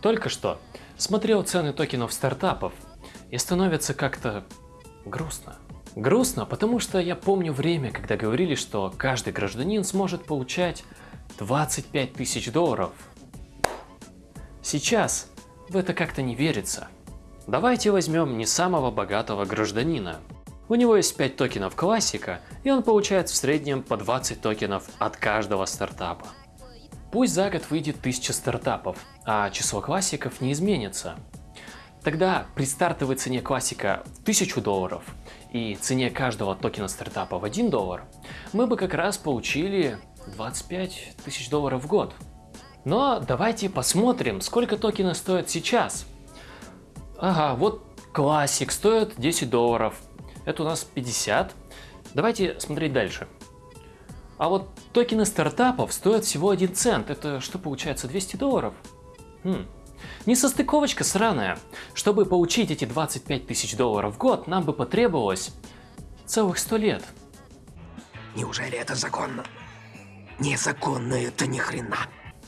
Только что смотрел цены токенов стартапов и становится как-то грустно. Грустно, потому что я помню время, когда говорили, что каждый гражданин сможет получать 25 тысяч долларов. Сейчас в это как-то не верится. Давайте возьмем не самого богатого гражданина. У него есть 5 токенов классика, и он получает в среднем по 20 токенов от каждого стартапа. Пусть за год выйдет 1000 стартапов, а число классиков не изменится. Тогда при стартовой цене классика в 1000 долларов и цене каждого токена стартапа в 1 доллар, мы бы как раз получили 25 тысяч долларов в год. Но давайте посмотрим, сколько токены стоят сейчас. Ага, вот классик стоит 10 долларов, это у нас 50. Давайте смотреть дальше. А вот токены стартапов стоят всего 1 цент. Это что получается, 200 долларов? Хм. Несостыковочка сраная. Чтобы получить эти 25 тысяч долларов в год, нам бы потребовалось целых 100 лет. Неужели это законно? Незаконно это ни хрена.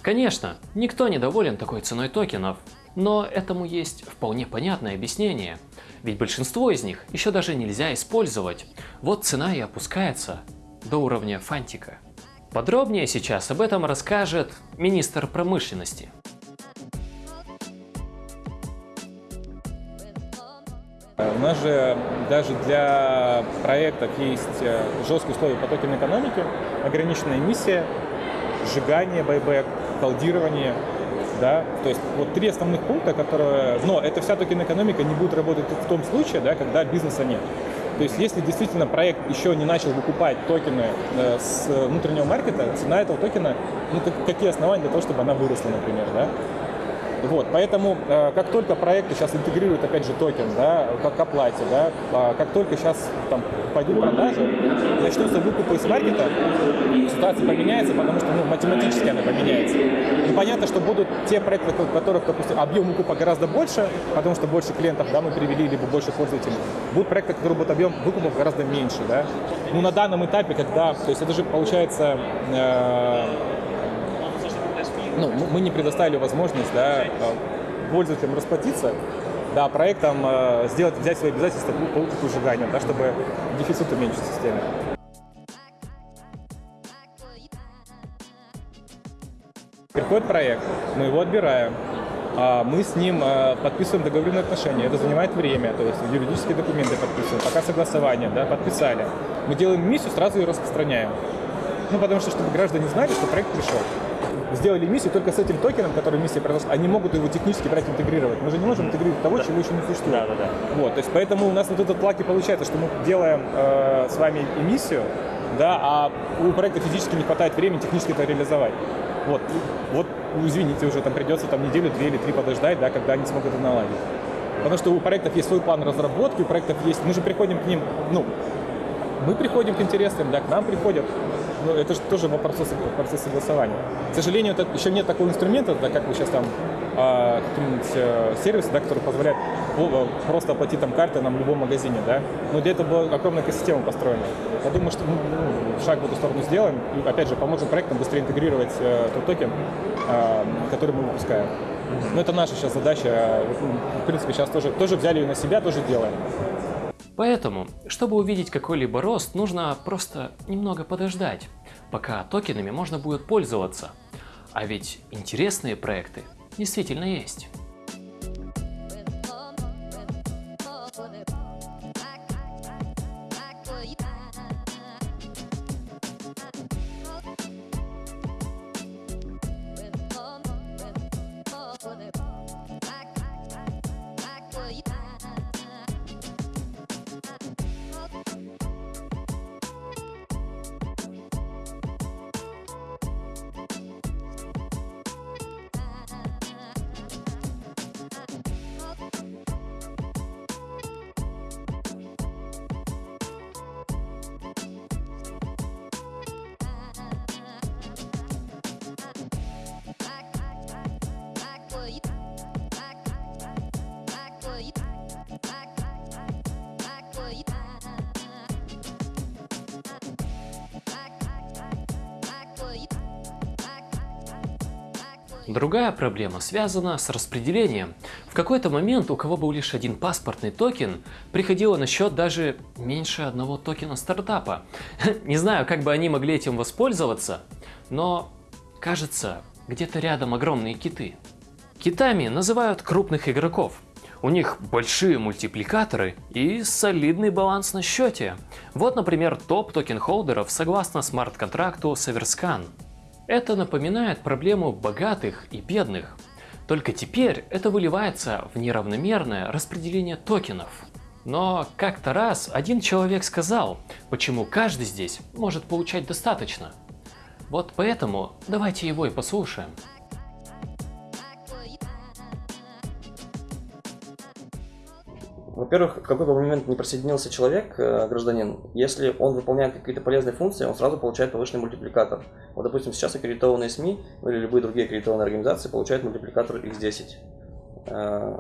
Конечно, никто не доволен такой ценой токенов, но этому есть вполне понятное объяснение. Ведь большинство из них еще даже нельзя использовать. Вот цена и опускается до уровня фантика. Подробнее сейчас об этом расскажет министр промышленности. У нас же даже для проектов есть э, жесткие условия по токен экономики, ограниченная эмиссия, сжигание, байбек, колдирование. Да? То есть вот три основных пункта, которые... Но эта вся токен экономика не будет работать в том случае, да, когда бизнеса нет. То есть если действительно проект еще не начал выкупать токены э, с внутреннего маркета, цена этого токена, ну какие основания для того, чтобы она выросла, например, да? Вот, поэтому э, как только проекты сейчас интегрируют, опять же, токен, да, как оплате, да, э, как только сейчас там пойдут продажи, начнутся выкупы из маркета, ситуация поменяется, потому что ну, математически она поменяется. И понятно, что будут те проекты, у которых, допустим, объем выкупа гораздо больше, потому что больше клиентов да, мы привели, либо больше пользователей. Будут проекты, которые будут объем выкупов гораздо меньше. Да? Ну, на данном этапе, когда, то есть это же получается, э, ну, мы не предоставили возможность да, э, пользователям расплатиться, да, проектом э, сделать, взять свои обязательства по выкупу сжиганию, да, чтобы дефицит уменьшить в системе. Приходит проект, мы его отбираем, а мы с ним э, подписываем договорные отношения. Это занимает время, то есть юридические документы подписываем, пока согласование, да, подписали. Мы делаем миссию, сразу ее распространяем. Ну, потому что, чтобы граждане знали, что проект пришел сделали миссию только с этим токеном, который миссия произошла, они могут его технически брать интегрировать. Мы же не можем интегрировать того, да. чего еще не существует. Да, да, да. Вот, то есть поэтому у нас вот этот плаки получается, что мы делаем э, с вами эмиссию, да, а у проекта физически не хватает времени технически это реализовать. Вот, вот, извините, уже там придется там неделю, две или три подождать, да, когда они смогут это наладить. Потому что у проектов есть свой план разработки, у проектов есть, мы же приходим к ним, ну, мы приходим к интересным, да, к нам приходят ну, это же тоже процесс, процесс согласования. К сожалению, это, еще нет такого инструмента, да, как вы сейчас там а, какие-нибудь а, сервисы, да, который позволяет просто оплатить там карты нам в любом магазине, да. Но для этого была огромная экосистема построена. Я думаю, что мы ну, шаг в эту сторону сделаем и, опять же, поможем проектам быстрее интегрировать э, тот токен, э, который мы выпускаем. Но это наша сейчас задача. В принципе, сейчас тоже, тоже взяли ее на себя, тоже делаем. Поэтому, чтобы увидеть какой-либо рост, нужно просто немного подождать, пока токенами можно будет пользоваться. А ведь интересные проекты действительно есть. Другая проблема связана с распределением. В какой-то момент у кого был лишь один паспортный токен, приходило на счет даже меньше одного токена стартапа. Не знаю, как бы они могли этим воспользоваться, но кажется, где-то рядом огромные киты. Китами называют крупных игроков. У них большие мультипликаторы и солидный баланс на счете. Вот, например, топ токен-holder ов согласно смарт-контракту с Everscan. Это напоминает проблему богатых и бедных. Только теперь это выливается в неравномерное распределение токенов. Но как-то раз один человек сказал, почему каждый здесь может получать достаточно. Вот поэтому давайте его и послушаем. Во-первых, в какой бы момент не присоединился человек, э, гражданин, если он выполняет какие-то полезные функции, он сразу получает повышенный мультипликатор. Вот, допустим, сейчас аккредитованные СМИ или любые другие аккредитованные организации получают мультипликатор x10. Э,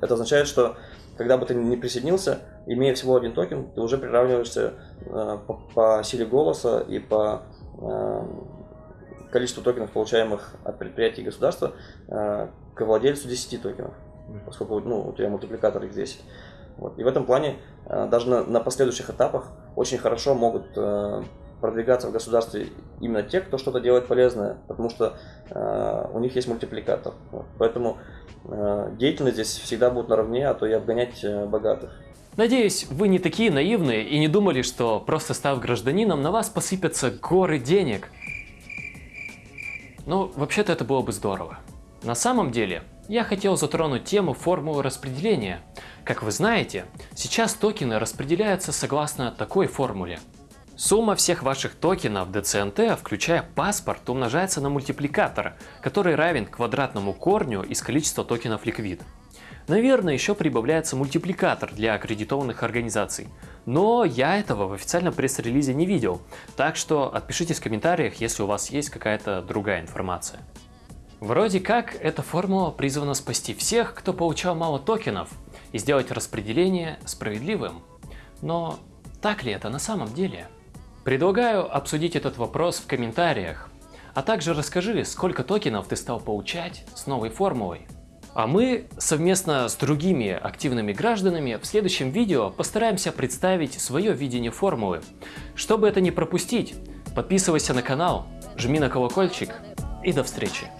это означает, что когда бы ты не присоединился, имея всего один токен, ты уже приравниваешься э, по, по силе голоса и по количеству токенов, получаемых от предприятий и государства, к владельцу 10 токенов поскольку ну, у тебя мультипликатор x10. Вот. И в этом плане э, даже на, на последующих этапах очень хорошо могут э, продвигаться в государстве именно те, кто что-то делает полезное, потому что э, у них есть мультипликатор. Вот. Поэтому э, деятельность здесь всегда будет наравне, а то и обгонять э, богатых. Надеюсь, вы не такие наивные и не думали, что просто став гражданином, на вас посыпятся горы денег. Ну, вообще-то это было бы здорово. На самом деле, я хотел затронуть тему формулы распределения. Как вы знаете, сейчас токены распределяются согласно такой формуле. Сумма всех ваших токенов DCNT, включая паспорт, умножается на мультипликатор, который равен квадратному корню из количества токенов ликвид. Наверное, еще прибавляется мультипликатор для аккредитованных организаций, но я этого в официальном пресс-релизе не видел, так что отпишитесь в комментариях, если у вас есть какая-то другая информация. Вроде как, эта формула призвана спасти всех, кто получал мало токенов, и сделать распределение справедливым. Но так ли это на самом деле? Предлагаю обсудить этот вопрос в комментариях, а также расскажи, сколько токенов ты стал получать с новой формулой. А мы совместно с другими активными гражданами в следующем видео постараемся представить свое видение формулы. Чтобы это не пропустить, подписывайся на канал, жми на колокольчик и до встречи.